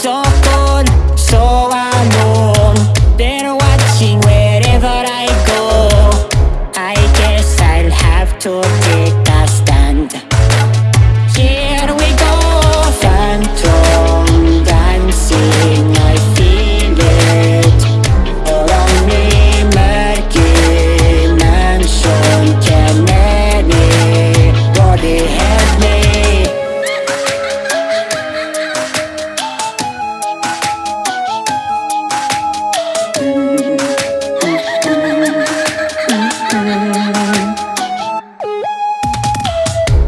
So someone, so I They're watching wherever I go. I guess I'll have to take